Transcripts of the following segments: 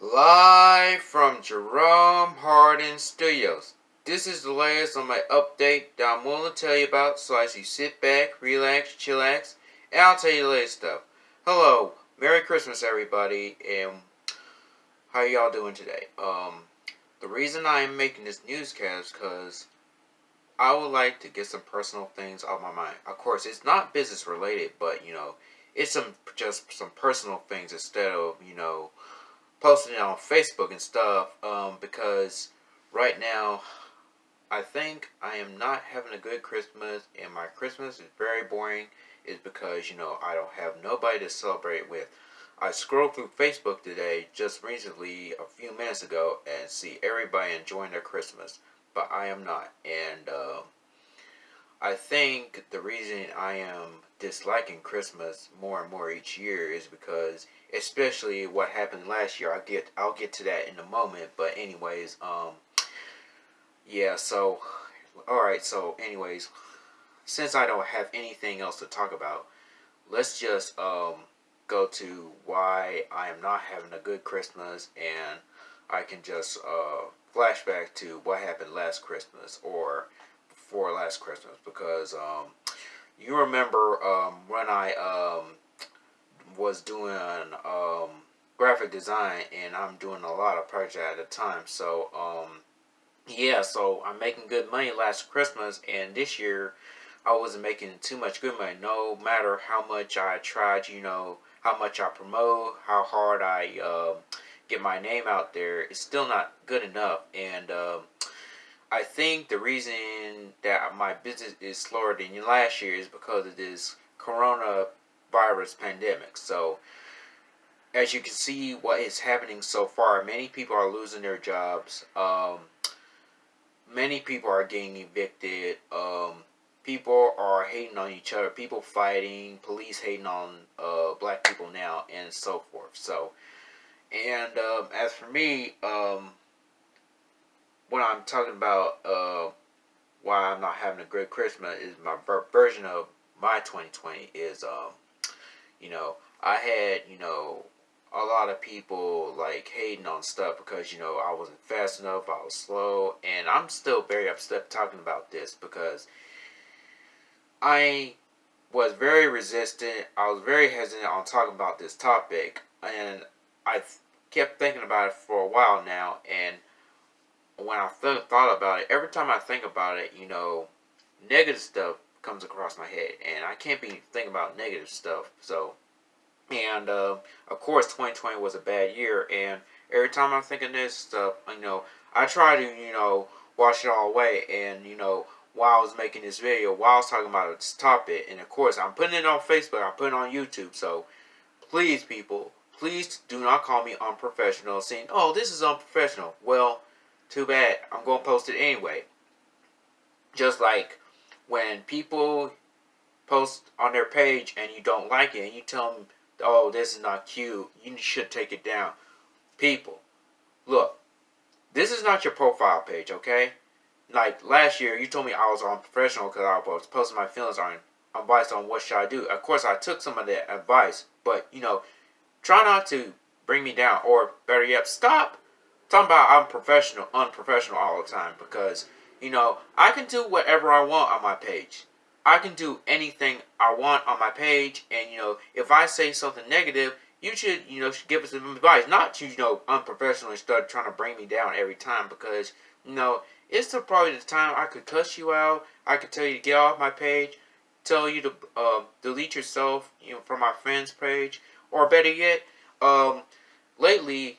Live from Jerome Harden Studios. This is the latest on my update that I'm willing to tell you about so as you sit back, relax, chillax, and I'll tell you the latest stuff. Hello, Merry Christmas everybody, and how y'all doing today? Um, the reason I am making this newscast because I would like to get some personal things off my mind. Of course, it's not business related, but you know, it's some just some personal things instead of you know posting it on Facebook and stuff. Um, because right now, I think I am not having a good Christmas, and my Christmas is very boring. Is because you know I don't have nobody to celebrate with. I scrolled through Facebook today, just recently, a few minutes ago, and see everybody enjoying their Christmas but I am not. And uh, I think the reason I am disliking Christmas more and more each year is because, especially what happened last year. I'll get I'll get to that in a moment. But anyways, um, yeah. So, all right. So, anyways, since I don't have anything else to talk about, let's just um go to why I am not having a good Christmas and I can just uh, flashback to what happened last Christmas or before last Christmas because um, you remember um, when I um, was doing um, graphic design and I'm doing a lot of projects at a time. So um, yeah, so I'm making good money last Christmas and this year I wasn't making too much good money. No matter how much I tried, you know, how much I promote, how hard I uh, get my name out there, it's still not good enough. And um, I think the reason that my business is slower than last year is because of this coronavirus pandemic. So, as you can see, what is happening so far, many people are losing their jobs. Um, many people are getting evicted. Um, people are hating on each other. People fighting. Police hating on uh, black people now, and so forth. So, and um, as for me, um, when I'm talking about uh, why I'm not having a great Christmas is my ver version of my 2020 is, um, you know, I had, you know, a lot of people like hating on stuff because, you know, I wasn't fast enough, I was slow, and I'm still very upset talking about this because I was very resistant, I was very hesitant on talking about this topic, and I kept thinking about it for a while now, and when I th thought about it, every time I think about it, you know, negative stuff comes across my head, and I can't be thinking about negative stuff. So, and uh, of course, 2020 was a bad year, and every time I'm thinking this stuff, you know, I try to, you know, wash it all away, and you know, while I was making this video, while I was talking about it this topic, and of course, I'm putting it on Facebook, I'm putting it on YouTube, so please, people, Please do not call me unprofessional saying, oh, this is unprofessional. Well, too bad. I'm going to post it anyway. Just like when people post on their page and you don't like it and you tell them, oh, this is not cute, you should take it down. People, look, this is not your profile page, okay? Like last year, you told me I was unprofessional because I was posting my feelings on advice on what should I do. Of course, I took some of that advice, but you know, Try not to bring me down, or better yet, stop talking about I'm professional, unprofessional all the time because, you know, I can do whatever I want on my page. I can do anything I want on my page, and, you know, if I say something negative, you should, you know, should give us some advice, not to, you know, unprofessional and start trying to bring me down every time because, you know, it's the, probably the time I could cuss you out, I could tell you to get off my page, tell you to uh, delete yourself, you know, from my friend's page, or better yet, um, lately,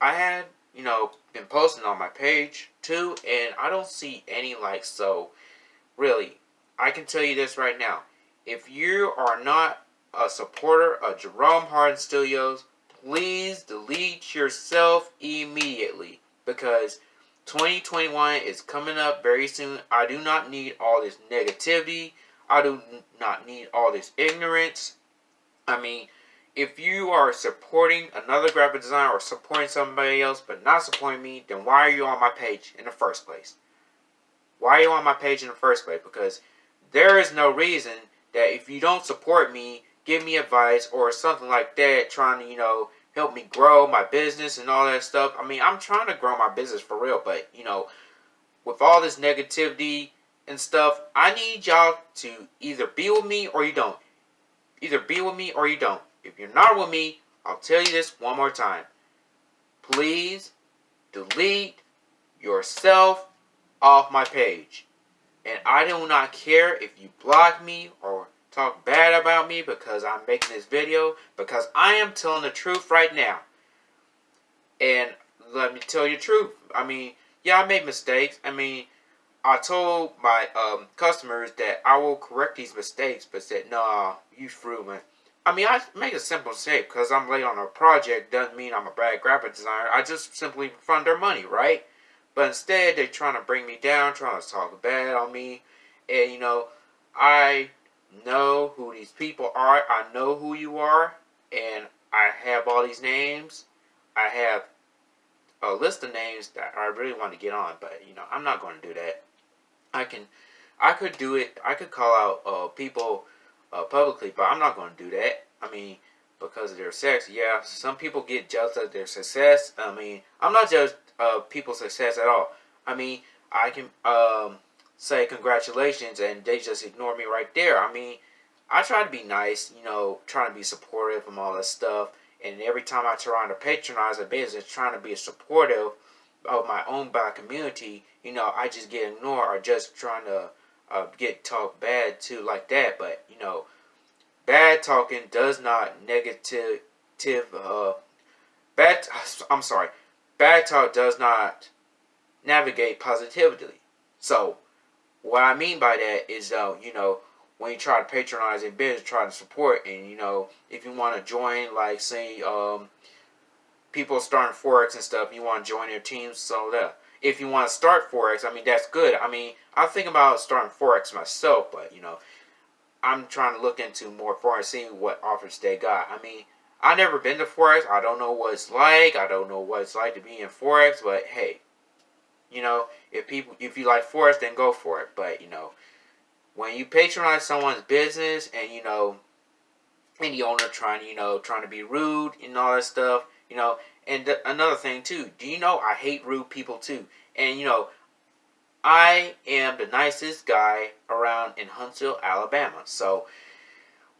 I had, you know, been posting on my page too, and I don't see any likes. So, really, I can tell you this right now. If you are not a supporter of Jerome Harden Studios, please delete yourself immediately because 2021 is coming up very soon. I do not need all this negativity. I do not need all this ignorance. I mean, if you are supporting another graphic designer or supporting somebody else but not supporting me, then why are you on my page in the first place? Why are you on my page in the first place? Because there is no reason that if you don't support me, give me advice or something like that, trying to, you know, help me grow my business and all that stuff. I mean, I'm trying to grow my business for real, but you know, with all this negativity and stuff, I need y'all to either be with me or you don't. Either be with me or you don't. If you're not with me, I'll tell you this one more time. Please delete yourself off my page. And I do not care if you block me or talk bad about me because I'm making this video because I am telling the truth right now. And let me tell you the truth. I mean, yeah, I made mistakes. I mean, I told my um, customers that I will correct these mistakes, but said, nah, you threw me. I mean, I make a simple mistake because I'm late on a project doesn't mean I'm a bad graphic designer. I just simply fund their money, right? But instead, they're trying to bring me down, trying to talk bad on me. And, you know, I know who these people are. I know who you are. And I have all these names. I have a list of names that I really want to get on. But, you know, I'm not going to do that. I can, I could do it. I could call out uh, people uh, publicly, but I'm not going to do that. I mean, because of their sex, yeah, some people get jealous of their success. I mean, I'm not jealous of people's success at all. I mean, I can um, say congratulations and they just ignore me right there. I mean, I try to be nice, you know, trying to be supportive and all that stuff. And every time I try to patronize a business, trying to be supportive of my own black community, you know, I just get ignored or just trying to uh, get talked bad to like that. But, you know, bad talking does not negative, uh, bad, I'm sorry, bad talk does not navigate positively. So, what I mean by that is, uh, you know, when you try to patronize a business, try to support, and you know, if you want to join, like say, um, people starting forex and stuff, you want to join their teams, so that if you want to start forex, I mean that's good. I mean, I think about starting forex myself, but you know, I'm trying to look into more forex, seeing what offers they got. I mean, I never been to Forex. I don't know what it's like. I don't know what it's like to be in Forex. But hey, you know, if people, if you like Forex, then go for it. But you know, when you patronize someone's business and you know, any owner trying, you know, trying to be rude and all that stuff, you know, and th- another thing too, do you know I hate rude people too? And you know, I am the nicest guy around in Huntsville, Alabama. So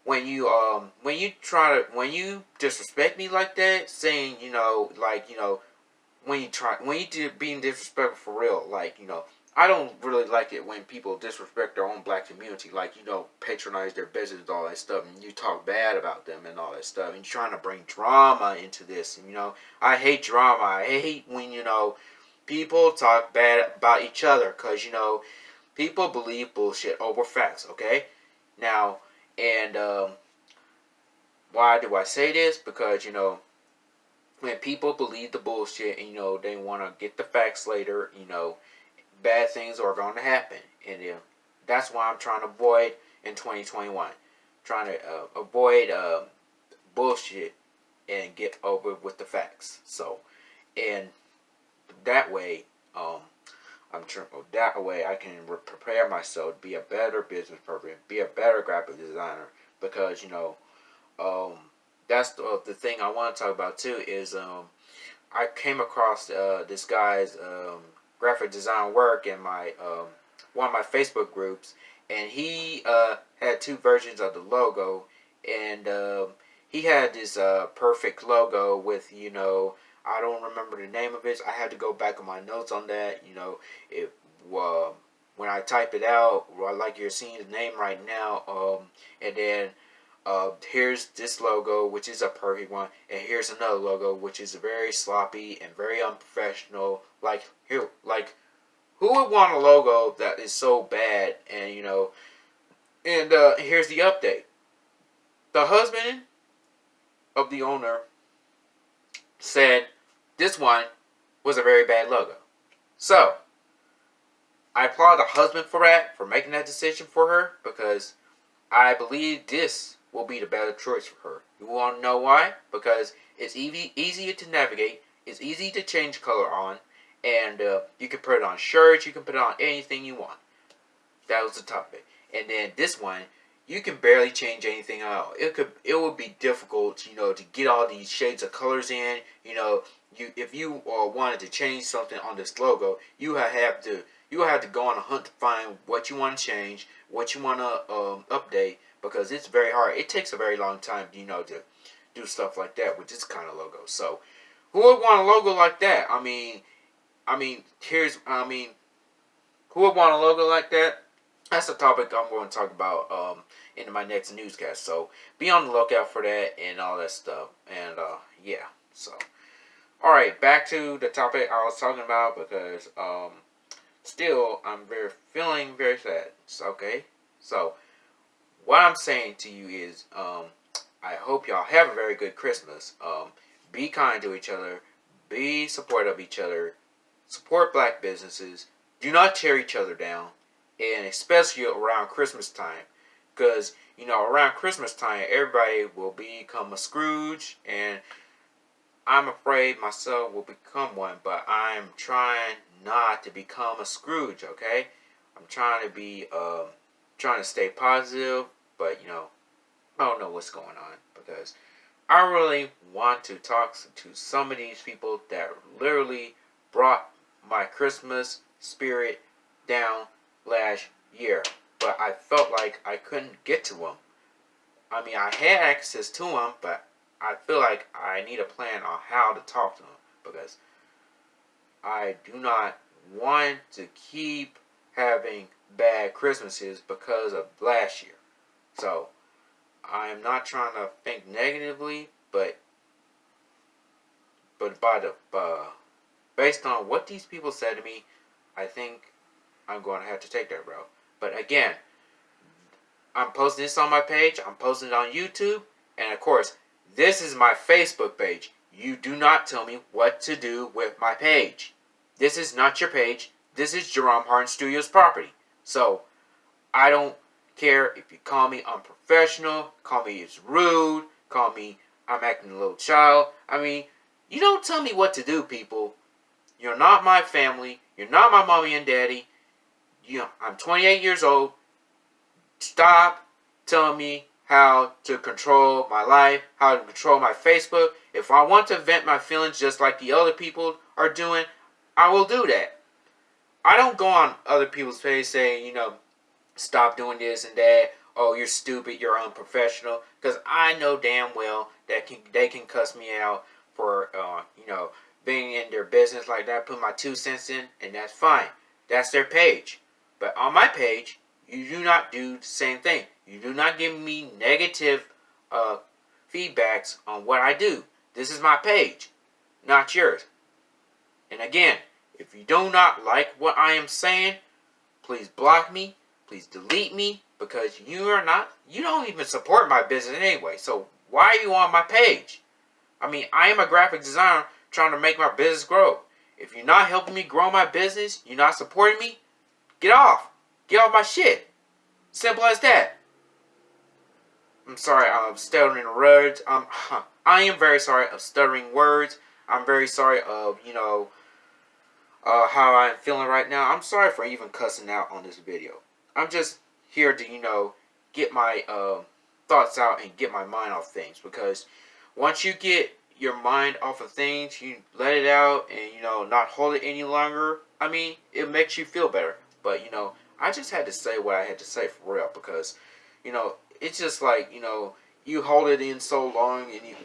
when you um when you try to when you disrespect me like that, saying you know like you know when you try when you do being disrespectful for real, like you know I don't really like it when people disrespect their own black community, like you know patronize their business and all that stuff, and you talk bad about them and all that stuff, and you're trying to bring drama into this, and you know I hate drama. I hate when you know people talk bad about each other, cause you know people believe bullshit over facts. Okay, now and um, why do I say this? Because, you know, when people believe the bullshit and, you know, they want to get the facts later, you know, bad things are going to happen. And uh, that's why I'm trying to avoid in 2021. Trying to uh, avoid uh, bullshit and get over with the facts. So, and that way, um, I'm trying that way I can prepare myself to be a better business person, be a better graphic designer because you know um, that's the, the thing I want to talk about too is um, I came across uh, this guy's um, graphic design work in my um, one of my Facebook groups and he uh, had two versions of the logo and um, he had this uh, perfect logo with you know I don't remember the name of it. I had to go back on my notes on that. You know, if uh, when I type it out, like you're seeing the name right now, um, and then uh, here's this logo, which is a perfect one, and here's another logo, which is very sloppy and very unprofessional. Like here, like who would want a logo that is so bad? And you know, and uh, here's the update: the husband of the owner said this one was a very bad logo. So, I applaud the husband for that, for making that decision for her, because I believe this will be the better choice for her. You want to know why? Because it's easy, easier to navigate, it's easy to change color on, and uh, you can put it on shirts, you can put it on anything you want. That was the topic. And then this one, you can barely change anything out. It could it would be difficult, you know, to get all these shades of colors in. You know, you if you uh, wanted to change something on this logo, you have to you have to go on a hunt to find what you want to change, what you want to um, update, because it's very hard. It takes a very long time, you know, to do stuff like that with this kind of logo. So, who would want a logo like that? I mean, I mean, here's I mean, who would want a logo like that? That's a topic I'm going to talk about um, in my next newscast. So be on the lookout for that and all that stuff. And uh, yeah, so all right, back to the topic I was talking about because um, still I'm very feeling very sad. Okay, so what I'm saying to you is um, I hope y'all have a very good Christmas. Um, be kind to each other. Be supportive of each other. Support black businesses. Do not tear each other down. And especially around Christmas time because you know around Christmas time everybody will become a Scrooge, and I'm afraid myself will become one. But I'm trying not to become a Scrooge. Okay, I'm trying to be um, trying to stay positive, but you know I don't know what's going on because I really want to talk to some of these people that literally brought my Christmas spirit down last year but I felt like I couldn't get to them. I mean, I had access to them, but I feel like I need a plan on how to talk to them because I do not want to keep having bad Christmases because of last year. So, I am not trying to think negatively, but but by the uh, based on what these people said to me, I think I'm going to have to take that route. But again, I'm posting this on my page. I'm posting it on YouTube. And of course, this is my Facebook page. You do not tell me what to do with my page. This is not your page. This is Jerome Harden Studios property. So, I don't care if you call me unprofessional, call me it's rude, call me I'm acting a little child. I mean, you don't tell me what to do, people. You're not my family. You're not my mommy and daddy you know, I'm 28 years old. Stop telling me how to control my life, how to control my Facebook. If I want to vent my feelings just like the other people are doing, I will do that. I don't go on other people's page saying, you know, stop doing this and that. Oh, you're stupid. You're unprofessional. Because I know damn well that can, they can cuss me out for, uh, you know, being in their business like that. Put my two cents in, and that's fine. That's their page. But on my page, you do not do the same thing. You do not give me negative uh, feedbacks on what I do. This is my page, not yours. And again, if you do not like what I am saying, please block me, please delete me, because you are not, you don't even support my business anyway. So why are you on my page? I mean, I am a graphic designer trying to make my business grow. If you're not helping me grow my business, you're not supporting me, Get off. Get off my shit. Simple as that. I'm sorry, I'm stuttering words. Um, I am very sorry of stuttering words. I'm very sorry of, you know, uh, how I'm feeling right now. I'm sorry for even cussing out on this video. I'm just here to, you know, get my uh, thoughts out and get my mind off things. Because once you get your mind off of things, you let it out and, you know, not hold it any longer, I mean, it makes you feel better. But, you know, I just had to say what I had to say for real because, you know, it's just like, you know, you hold it in so long and you,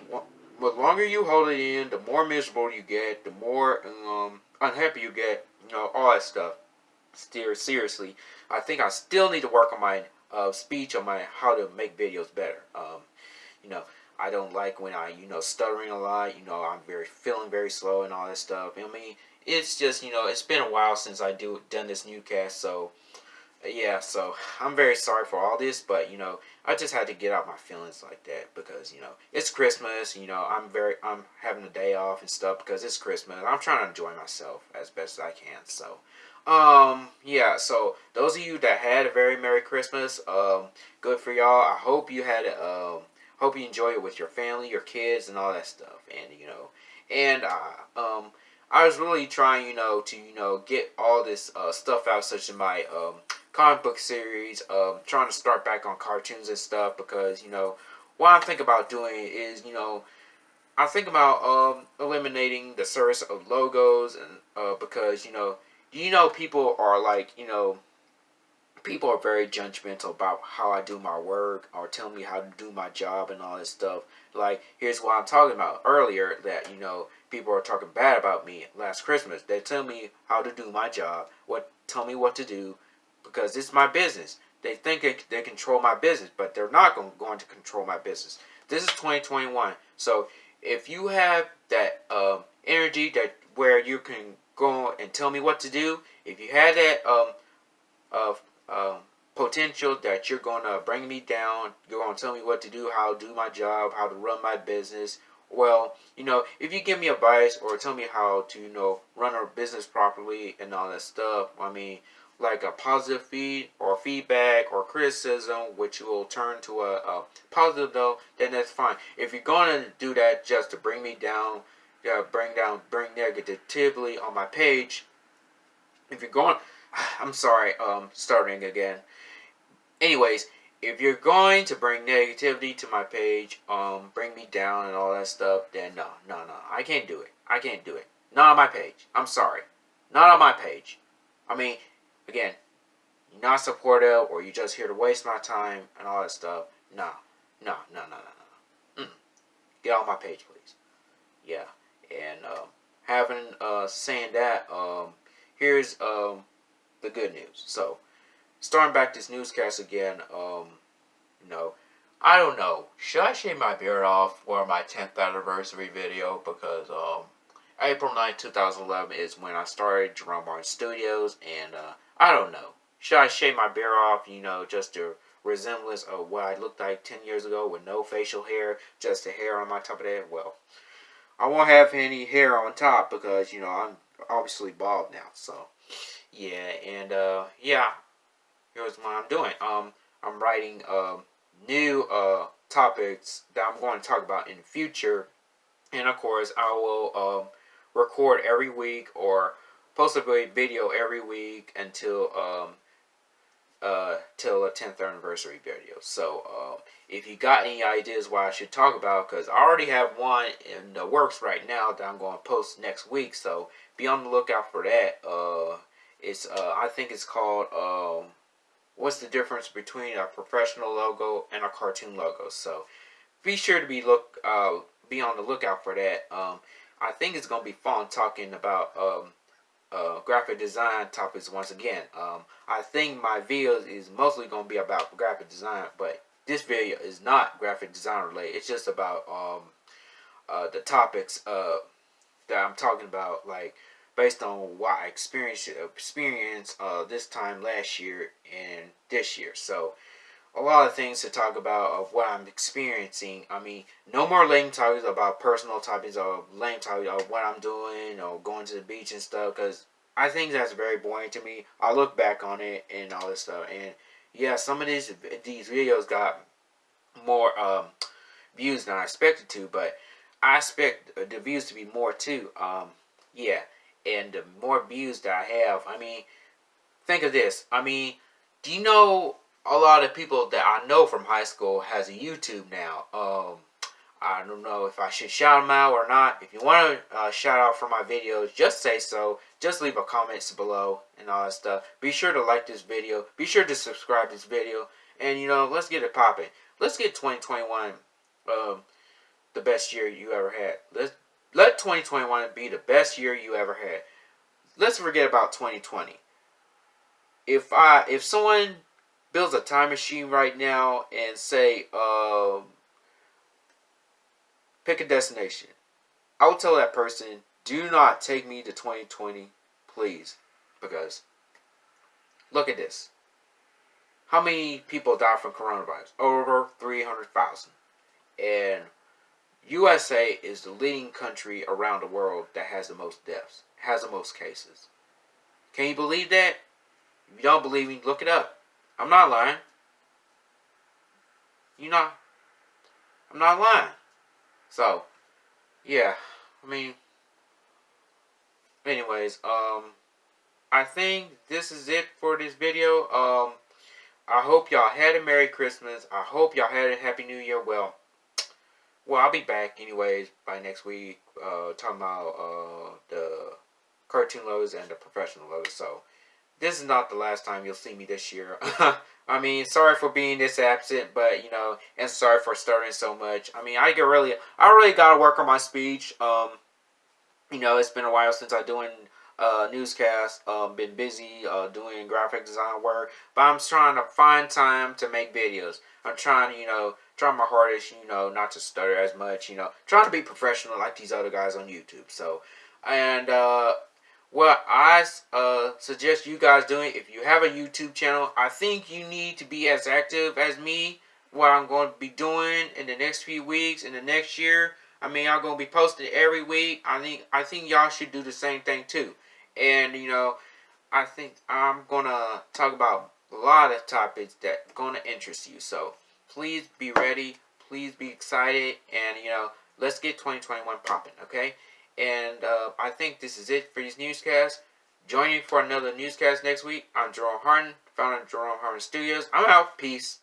the longer you hold it in, the more miserable you get, the more um, unhappy you get, you know, all that stuff. Still, seriously, I think I still need to work on my uh, speech, on my how to make videos better. Um, you know, I don't like when I, you know, stuttering a lot. You know, I'm very feeling very slow and all that stuff. I mean, it's just you know it's been a while since I do done this new cast, so yeah. So I'm very sorry for all this, but you know I just had to get out my feelings like that because you know it's Christmas. You know I'm very I'm having a day off and stuff because it's Christmas. I'm trying to enjoy myself as best as I can. So um yeah so those of you that had a very merry christmas um good for y'all i hope you had um hope you enjoy it with your family your kids and all that stuff and you know and uh um I was really trying, you know, to, you know, get all this uh, stuff out, such as my um, comic book series, um, trying to start back on cartoons and stuff because you know what I think about doing is you know I think about um, eliminating the service of logos and uh, because you know you know people are like you know people are very judgmental about how I do my work or tell me how to do my job and all this stuff. Like here's what I'm talking about earlier that you know people are talking bad about me last Christmas. They tell me how to do my job, what tell me what to do because it's my business. They think they, they control my business, but they're not going, going to control my business. This is 2021. So if you have that um, energy that where you can go and tell me what to do, if you have that um, of um, potential that you're going to bring me down, you're going to tell me what to do, how to do my job, how to run my business. Well, you know, if you give me advice or tell me how to, you know, run a business properly and all that stuff, I mean, like a positive feed or feedback or criticism, which will turn to a, a positive though, then that's fine. If you're going to do that just to bring me down, yeah, bring down, bring negatively on my page, if you're going, I'm sorry, um, starting again. Anyways, if you're going to bring negativity to my page, um, bring me down and all that stuff, then no, no, no, I can't do it. I can't do it. Not on my page. I'm sorry. Not on my page. I mean, again, not supportive or you're just here to waste my time and all that stuff. No, no, no, no, no, no. Mm. Get off my page, please. Yeah, and um, having uh, saying that, um, here's um, the good news. So, starting back this newscast again, um, you know, I don't know. Should I shave my beard off for my 10th anniversary video? Because um, April 9, 2011 is when I started Jerome Harden Studios, and uh, I don't know. Should I shave my beard off, you know, just a resemblance of what I looked like 10 years ago with no facial hair, just the hair on my top of that? Well, I won't have any hair on top because, you know, I'm obviously bald now. So, yeah, and, uh, yeah, here's what I'm doing. Um, I'm writing, um, new, uh, topics that I'm going to talk about in the future. And, of course, I will, um, record every week or post a video every week until um uh till a 10th anniversary video. So uh, if you got any ideas what I should talk about because I already have one in the works right now that I'm going to post next week so be on the lookout for that. Uh it's uh I think it's called um what's the difference between a professional logo and a cartoon logo? So be sure to be look uh be on the lookout for that. Um I think it's gonna be fun talking about um uh, graphic design topics once again. Um, I think my videos is mostly going to be about graphic design, but this video is not graphic design related. It's just about um, uh, the topics uh, that I'm talking about, like based on what I experienced experience uh, this time last year and this year. So a lot of things to talk about of what I'm experiencing. I mean, no more lame topics about personal topics or lame topics of what I'm doing or going to the beach and stuff because I think that's very boring to me. I look back on it and all this stuff and yeah, some of these these videos got more um, views than I expected to, but I expect the views to be more too. Um, yeah, and the more views that I have, I mean, think of this. I mean, do you know a lot of people that I know from high school has a YouTube now. Um, I don't know if I should shout them out or not. If you want to uh, shout out for my videos, just say so. Just leave a comments below and all that stuff. Be sure to like this video. Be sure to subscribe to this video. And, you know, let's get it popping. Let's get 2021 um, the best year you ever had. Let's let 2021 be the best year you ever had. Let's forget about 2020. If I if someone builds a time machine right now and say, um, pick a destination, I would tell that person, do not take me to 2020, please. Because, look at this. How many people died from coronavirus? Over 300,000. And USA is the leading country around the world that has the most deaths, has the most cases. Can you believe that? If you don't believe me, look it up. I'm not lying. You know, I'm not lying. So, yeah, I mean, anyways, um, I think this is it for this video. Um, I hope y'all had a Merry Christmas. I hope y'all had a Happy New Year. Well, well, I'll be back anyways by next week, uh, talking about uh, the cartoon lows and the professional lows. So this is not the last time you'll see me this year. I mean, sorry for being this absent, but you know, and sorry for starting so much. I mean, I get really, I really gotta work on my speech. Um, you know, it's been a while since I doing uh, newscast. Um, been busy uh, doing graphic design work, but I'm trying to find time to make videos. I'm trying to, you know, trying my hardest, you know, not to stutter as much, you know, trying to be professional like these other guys on YouTube. So, and uh, what I uh, suggest you guys doing, if you have a YouTube channel, I think you need to be as active as me. What I'm going to be doing in the next few weeks, in the next year. I mean, I'm going to be posting every week. I think I think y'all should do the same thing too. And you know, I think I'm gonna talk about a lot of topics that gonna interest you. So please be ready. Please be excited. And you know, let's get 2021 popping. Okay. And uh, I think this is it for these newscasts. Join me for another newscast next week. I'm Jerome Harden, founder of Jerome Harden Studios. I'm out. Peace.